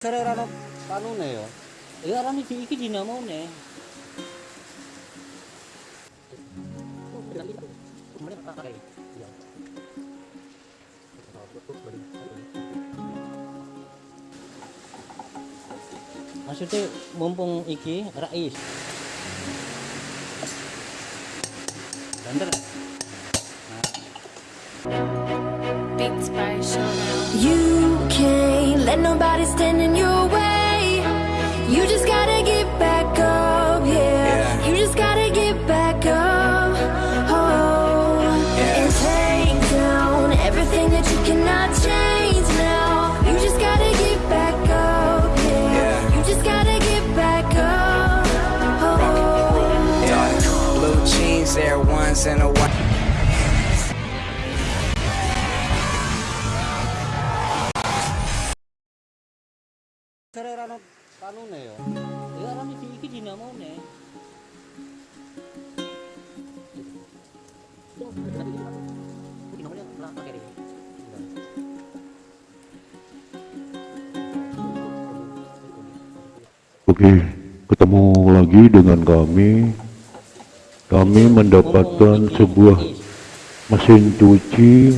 Sare ora ono kanune ya. Ya ora iki iki dinamone. Maksudnya mumpung iki rais. Banter. Beats by Showdown. You let nobody stand in your way. You just gotta get back up, yeah. You just gotta get back up, oh. And take down everything that you cannot change now. You just gotta get back up, yeah. You just gotta get back up, oh. Yeah, blue jeans, and a Sare ora ono kanune ya. Ya ora iki iki dinamone. Oke, ketemu lagi dengan kami. Kami mendapatkan sebuah mesin cuci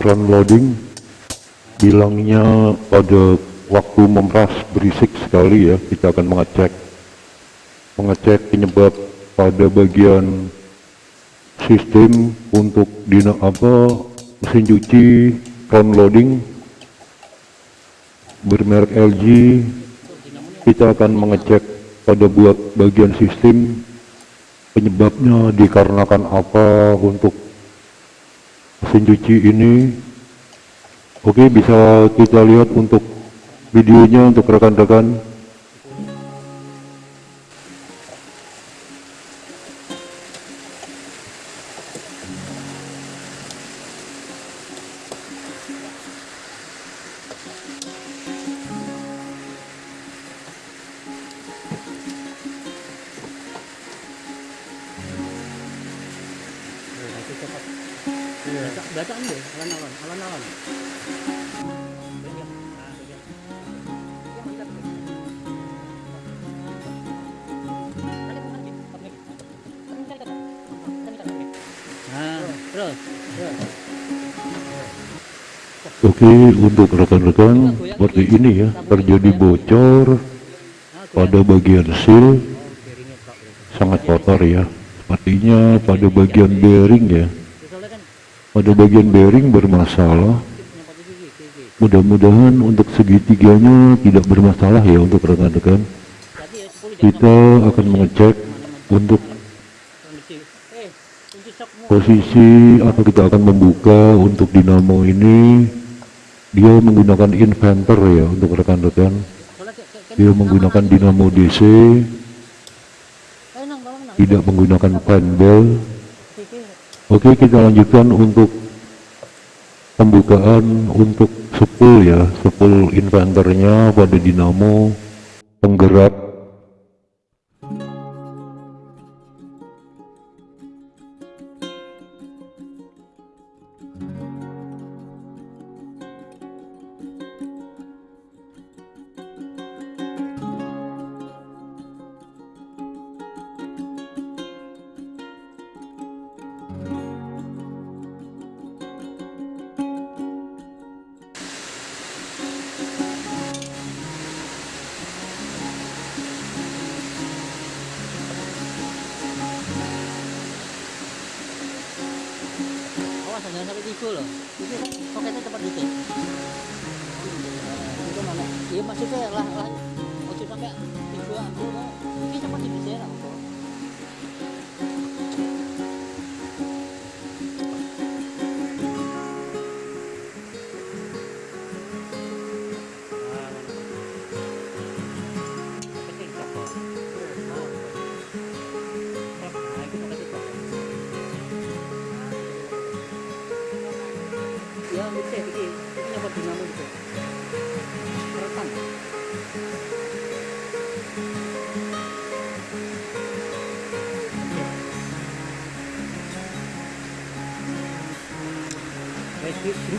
front loading. Bilangnya pada waktu memeras berisik sekali ya. Kita akan mengecek mengecek penyebab pada bagian sistem untuk dina apa mesin cuci front loading bermerek LG kita akan mengecek pada buat bagian sistem penyebabnya dikarenakan apa untuk mesin cuci ini oke bisa kita lihat untuk videonya untuk rekan-rekan. Baca bacaan deh, alon-alon, alon-alon. Oke untuk rekan-rekan seperti ini ya terjadi bocor pada bagian seal sangat kotor ya. Sepertinya pada bagian bearing ya. Pada bagian bearing bermasalah. Mudah-mudahan untuk segitiganya tidak bermasalah ya untuk rekan-rekan. Tadi 10 jam kita akan mengecek untuk posisi atau kita akan membuka untuk dinamo ini dia menggunakan inverter ya untuk rekan-rekan. Dia menggunakan dinamo DC tidak menggunakan iki. oke kita lanjutkan untuk pembukaan untuk sepul ya. Sepul inverternya pada dinamo penggerak jangan sampai tiga loh. Itu soketnya cepat dikit. Itu mana? Iya maksudnya lah lah. Ojo sampai tiga aku. Ini cepat digeser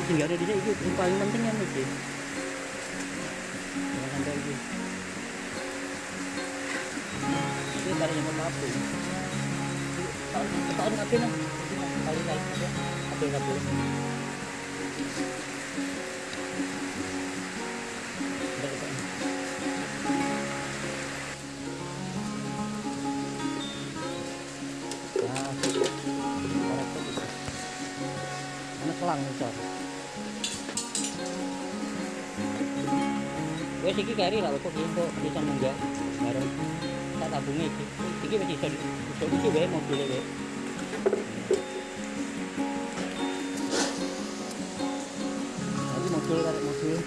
Ada di sini. Iki paling penting yang iki. ini. Ini kali yang apa apa tahun tahun ngapain lah? Kali kali apa apa Wes iki kari lah kok gitu bisa munggah bareng tak tabungi iki. Iki wis iso iso iki wae mobil wae. Mobil kare mobil.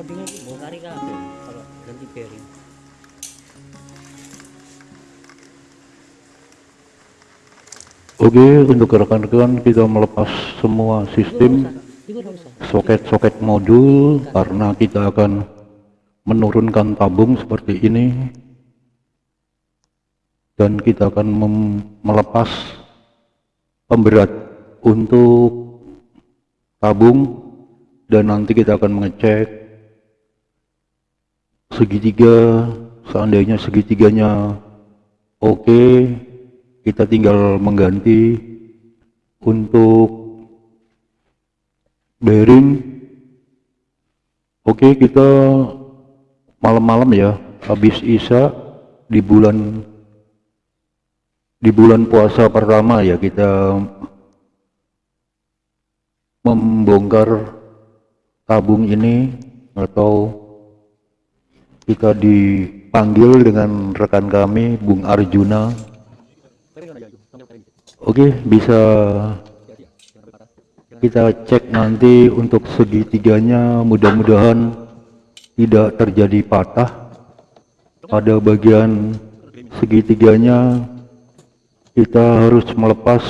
Loadingnya itu mau kari kabel kalau ganti bearing. Oke, untuk rekan-rekan kita melepas semua sistem soket-soket modul karena kita akan menurunkan tabung seperti ini. Dan kita akan melepas pemberat untuk tabung. Dan nanti kita akan mengecek segitiga seandainya segitiganya oke kita tinggal mengganti untuk bearing. Oke kita malam-malam ya habis isya di bulan di bulan puasa pertama ya kita membongkar tabung ini atau kita dipanggil dengan rekan kami Bung Arjuna. Oke bisa kita cek nanti untuk segitiganya. Mudah-mudahan tidak terjadi patah. Pada bagian segitiganya kita harus melepas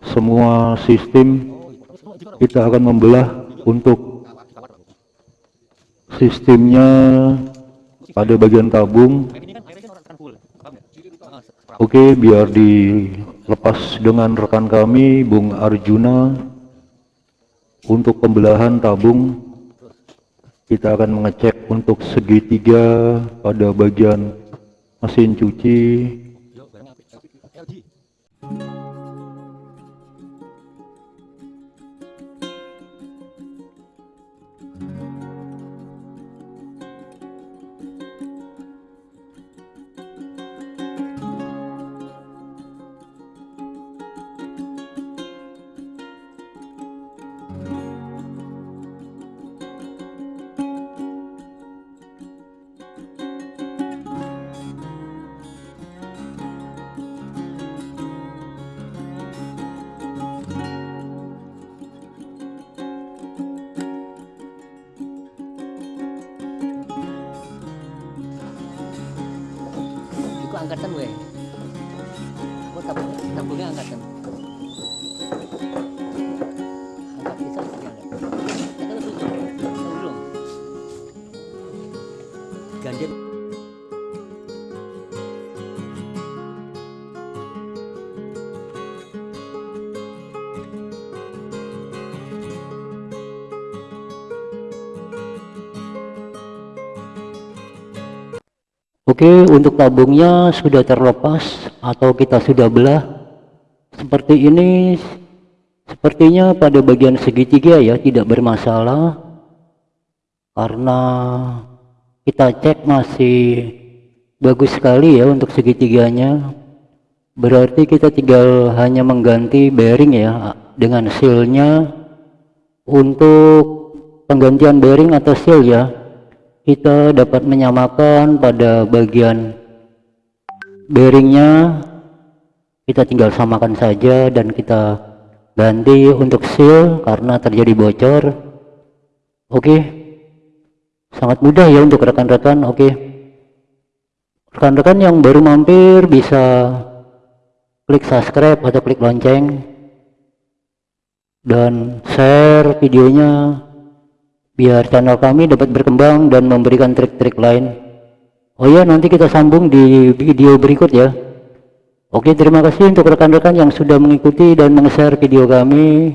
semua sistem. Kita akan membelah untuk sistemnya pada bagian tabung. Oke biar dilepas dengan rekan kami Bung Arjuna. Untuk pembelahan tabung kita akan mengecek untuk segitiga pada bagian mesin cuci. Iku angkatan gue. Kok tabung tabungnya angkatan. Angkat bisa bisa angkat. Tahu belum. Ganjil. Oke, untuk tabungnya sudah terlepas atau kita sudah belah. Seperti ini, sepertinya pada bagian segitiga ya tidak bermasalah. karena kita cek masih bagus sekali ya untuk segitiganya berarti kita tinggal hanya mengganti bearing ya dengan sealnya untuk penggantian bearing atau seal ya kita dapat menyamakan pada bagian bearingnya. Kita tinggal samakan saja dan kita ganti untuk seal karena terjadi bocor. Oke. Sangat mudah ya untuk rekan-rekan oke. Rekan-rekan yang baru mampir bisa klik subscribe atau klik lonceng. Dan share videonya biar channel kami dapat berkembang dan memberikan trik-trik lain. Oh ya nanti kita sambung di video berikut ya. Oke terima kasih untuk rekan-rekan yang sudah mengikuti dan meng-share video kami